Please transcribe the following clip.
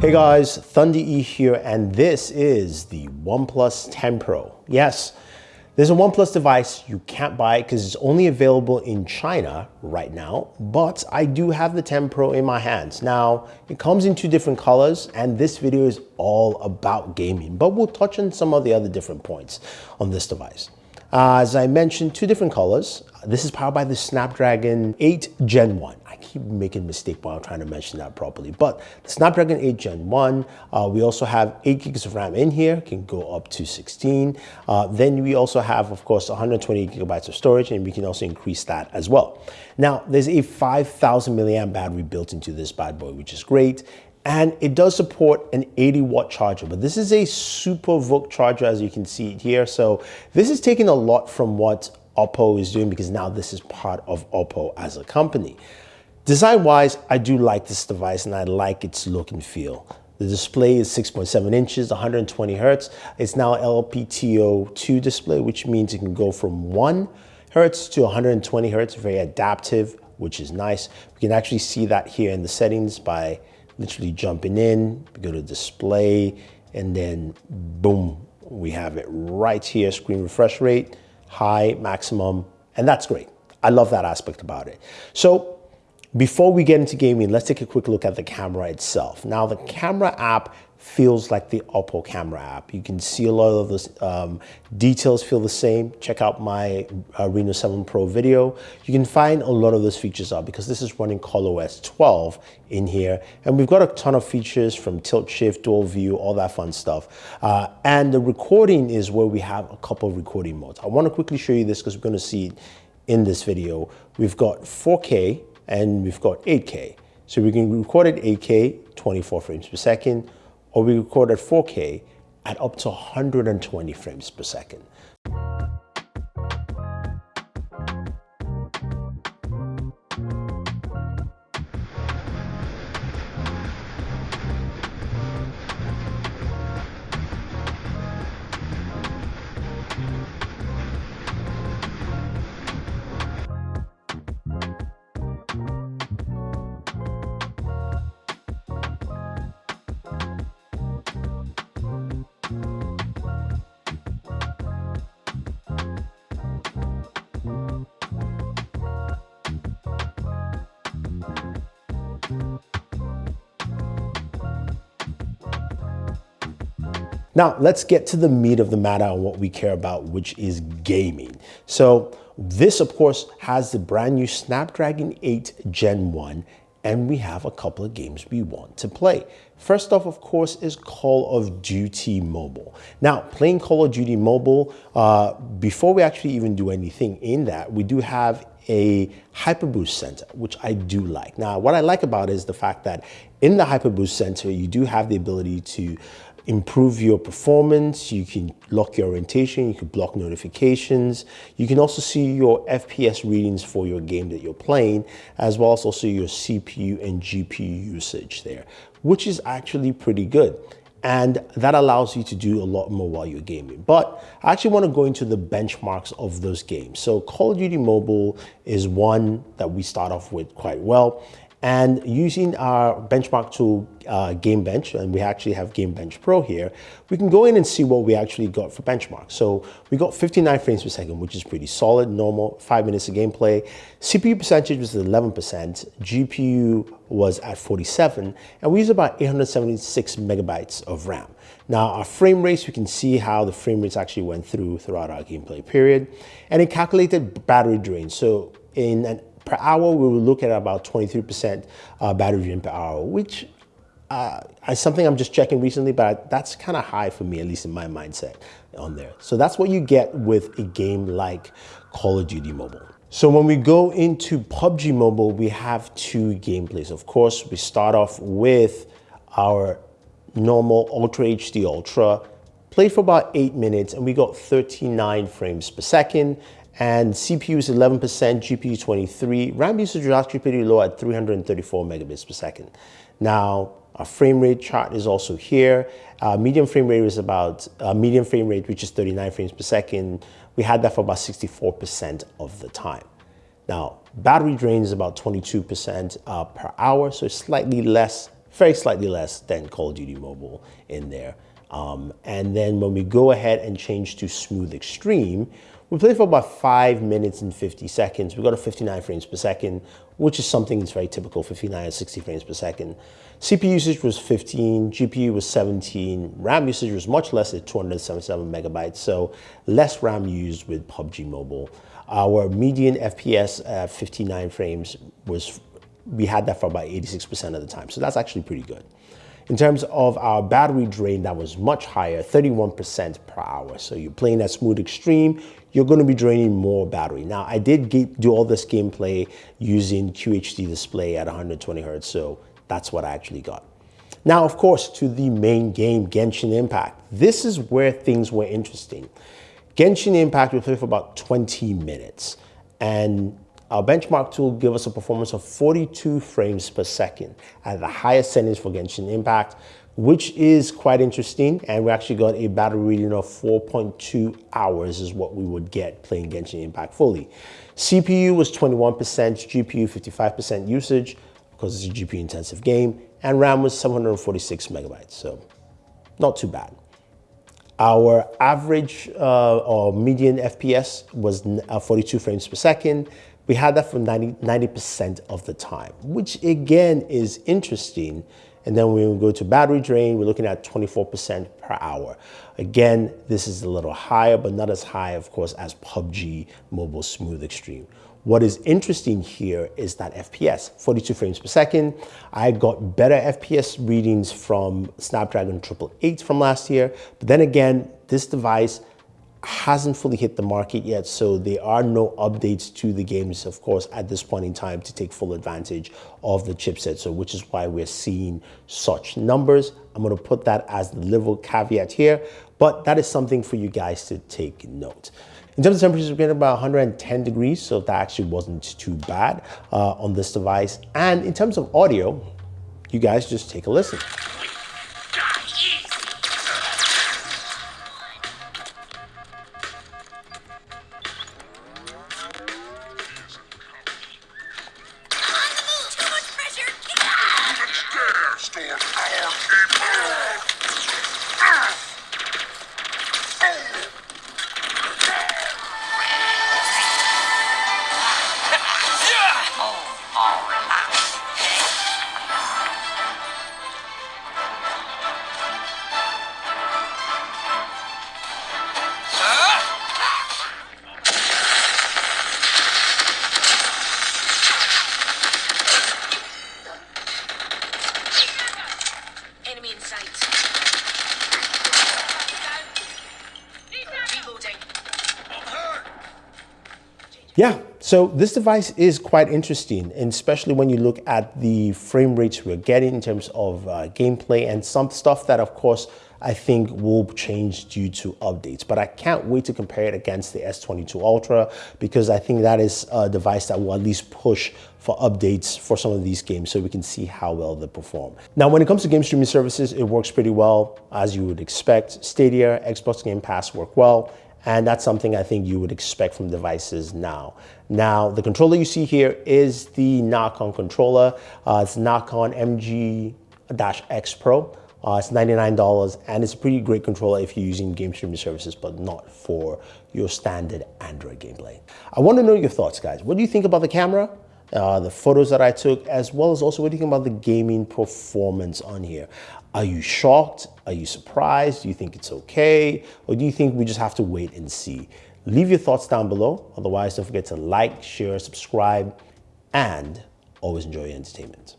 Hey guys, Thunder E here, and this is the OnePlus 10 Pro. Yes, there's a OnePlus device you can't buy because it's only available in China right now, but I do have the 10 Pro in my hands. Now, it comes in two different colors, and this video is all about gaming, but we'll touch on some of the other different points on this device. Uh, as I mentioned, two different colors. This is powered by the Snapdragon 8 Gen 1 I keep making mistake while trying to mention that properly. But the Snapdragon 8 Gen 1, uh, we also have 8 gigs of RAM in here, can go up to 16. Uh, then we also have, of course, 120 gigabytes of storage, and we can also increase that as well. Now, there's a 5,000 milliamp battery built into this bad boy, which is great. And it does support an 80 watt charger, but this is a super VOOC charger as you can see here. So this is taking a lot from what Oppo is doing because now this is part of Oppo as a company. Design-wise, I do like this device and I like its look and feel. The display is 6.7 inches, 120 hertz. It's now LTPO2 display, which means it can go from 1 hertz to 120 hertz, very adaptive, which is nice. We can actually see that here in the settings by literally jumping in, we go to display, and then boom, we have it right here, screen refresh rate, high, maximum, and that's great. I love that aspect about it. So before we get into gaming, let's take a quick look at the camera itself. Now the camera app feels like the Oppo camera app. You can see a lot of the um, details feel the same. Check out my uh, Reno 7 Pro video. You can find a lot of those features out because this is running ColorOS 12 in here. And we've got a ton of features from tilt shift, dual view, all that fun stuff. Uh, and the recording is where we have a couple of recording modes. I want to quickly show you this because we're going to see it in this video. We've got 4K, and we've got 8K. So we can record at 8K, 24 frames per second, or we record at 4K at up to 120 frames per second. Now, let's get to the meat of the matter and what we care about, which is gaming. So this, of course, has the brand new Snapdragon 8 Gen 1, and we have a couple of games we want to play. First off, of course, is Call of Duty Mobile. Now, playing Call of Duty Mobile, uh, before we actually even do anything in that, we do have a Hyperboost Center, which I do like. Now, what I like about it is the fact that in the Hyperboost Center, you do have the ability to improve your performance. You can lock your orientation. You can block notifications. You can also see your FPS readings for your game that you're playing, as well as also your CPU and GPU usage there, which is actually pretty good. And that allows you to do a lot more while you're gaming. But I actually want to go into the benchmarks of those games. So Call of Duty Mobile is one that we start off with quite well. And using our benchmark tool, uh, GameBench, and we actually have GameBench Pro here, we can go in and see what we actually got for benchmark. So we got 59 frames per second, which is pretty solid, normal, five minutes of gameplay. CPU percentage was 11%, GPU was at 47, and we used about 876 megabytes of RAM. Now our frame rates, we can see how the frame rates actually went through throughout our gameplay period. And it calculated battery drain. So in an per hour, we will look at about 23% uh, battery drain per hour, which uh, is something I'm just checking recently, but that's kind of high for me, at least in my mindset on there. So that's what you get with a game like Call of Duty Mobile. So when we go into PUBG Mobile, we have two gameplays. Of course, we start off with our normal Ultra HD Ultra, played for about eight minutes, and we got 39 frames per second and CPU is 11%, GPU 23. RAM usage is actually pretty low at 334 megabits per second. Now, our frame rate chart is also here. Uh, medium frame rate is about, uh, medium frame rate, which is 39 frames per second. We had that for about 64% of the time. Now, battery drain is about 22% uh, per hour, so it's slightly less very slightly less than Call of Duty Mobile in there. Um, and then when we go ahead and change to Smooth Extreme, we played for about 5 minutes and 50 seconds. We got a 59 frames per second, which is something that's very typical, 59 and 60 frames per second. CPU usage was 15, GPU was 17, RAM usage was much less at 277 megabytes, so less RAM used with PUBG Mobile. Our median FPS at 59 frames was, we had that for about 86% of the time, so that's actually pretty good. In terms of our battery drain, that was much higher, 31% per hour. So you're playing at Smooth Extreme, you're gonna be draining more battery. Now, I did do all this gameplay using QHD display at 120 Hertz, so that's what I actually got. Now, of course, to the main game, Genshin Impact. This is where things were interesting. Genshin Impact, we played for about 20 minutes. And our benchmark tool gave us a performance of 42 frames per second at the highest settings for Genshin Impact, which is quite interesting. And we actually got a battery reading of 4.2 hours is what we would get playing Genshin Impact fully. CPU was 21%, GPU 55% usage because it's a GPU intensive game, and RAM was 746 megabytes, so not too bad. Our average uh, or median FPS was uh, 42 frames per second, we had that for 90, percent of the time, which again is interesting. And then when we go to battery drain, we're looking at 24% per hour. Again, this is a little higher, but not as high, of course, as PUBG Mobile Smooth Extreme. What is interesting here is that FPS, 42 frames per second. I got better FPS readings from Snapdragon 888 from last year. But then again, this device hasn't fully hit the market yet, so there are no updates to the games, of course, at this point in time to take full advantage of the chipset, so which is why we're seeing such numbers. I'm gonna put that as the little caveat here, but that is something for you guys to take note. In terms of temperatures, we're getting about 110 degrees, so that actually wasn't too bad uh, on this device. And in terms of audio, you guys just take a listen. understand. I am. Ah. Yeah, so this device is quite interesting, and especially when you look at the frame rates we're getting in terms of uh, gameplay and some stuff that, of course, I think will change due to updates. But I can't wait to compare it against the S22 Ultra because I think that is a device that will at least push for updates for some of these games so we can see how well they perform. Now, when it comes to game streaming services, it works pretty well as you would expect. Stadia, Xbox Game Pass work well and that's something I think you would expect from devices now. Now, the controller you see here is the Nacon controller. Uh, it's Nacon MG-X Pro. Uh, it's $99 and it's a pretty great controller if you're using game streaming services, but not for your standard Android gameplay. I want to know your thoughts, guys. What do you think about the camera? Uh, the photos that I took, as well as also what do you think about the gaming performance on here? Are you shocked? Are you surprised? Do you think it's okay? Or do you think we just have to wait and see? Leave your thoughts down below. Otherwise, don't forget to like, share, subscribe, and always enjoy your entertainment.